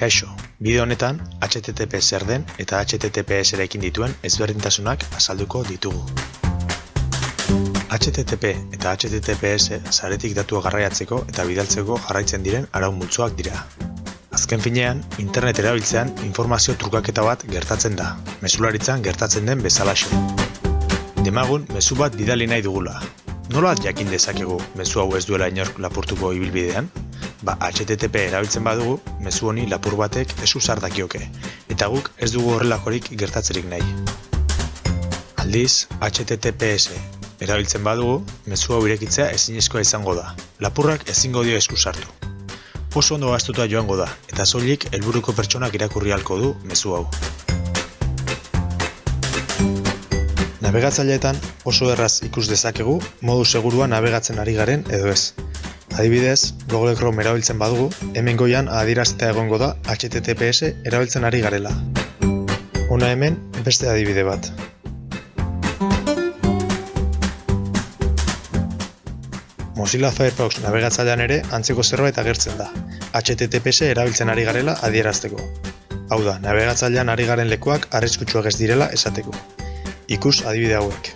Kaixo, bideo honetan HTTP zer den eta HTTPS erekin dituen ezberdintasunak azalduko ditugu. HTTP eta HTTPS zaretik datua garraiatzeko eta bidaltzeko jarraitzen diren arau multzoak dira. Azken finean, internet erabiltzean informazio trukaketa bat gertatzen da, mesularitzan gertatzen den bezalaxe. Demagun, mezu bat bidali nahi dugula. Nola jakin dezakegu mezu hau ez duela inork lapurtuko ibilbidean? Ba, HTTP erabiltzen badugu, mezu honi lapur batek ez usar dakioke, eta guk ez dugu horrelakorik gertatzerik nahi. Aldiz, HTTPS erabiltzen badugu, mezu hau irekitzea ezinezkoa izango da. Lapurrak ezingo dio esku sartu. Oso ondo gaztuta joango da, eta soilik helburuko pertsonak irakurri halko du mezu hau. Navegatzaileetan oso erraz ikus dezakegu modu segurua navegatzen ari garen edo ez. Adibidez, Google Chrome erabiltzen badugu, hemen goian adieraztea egongo da HTTPS erabiltzen ari garela. Hona hemen beste adibide bat. Mozilla Firefox navegatzailean ere antzeko zerbait agertzen da. HTTPS erabiltzen ari garela adierazteko. Hau da, navegatzailean ari garen lekuak arriskutsuak ez direla esateko. Ikus adibide hauek.